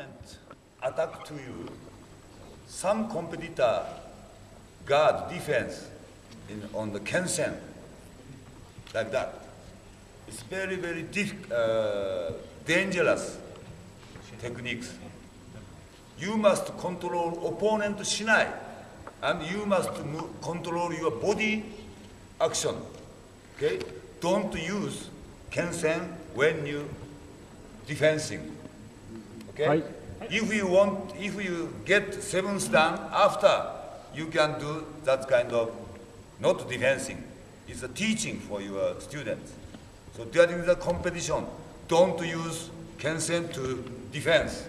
opponent attack to you, some competitor guard defense in, on the Kensen, like that. It's very, very uh, dangerous techniques. You must control opponent shinai, and you must control your body action. Okay? Don't use Kensen when you defending. Okay? If you want, if you get sevens done after, you can do that kind of, not defending. it's a teaching for your students. So during the competition, don't use Kensen to defense.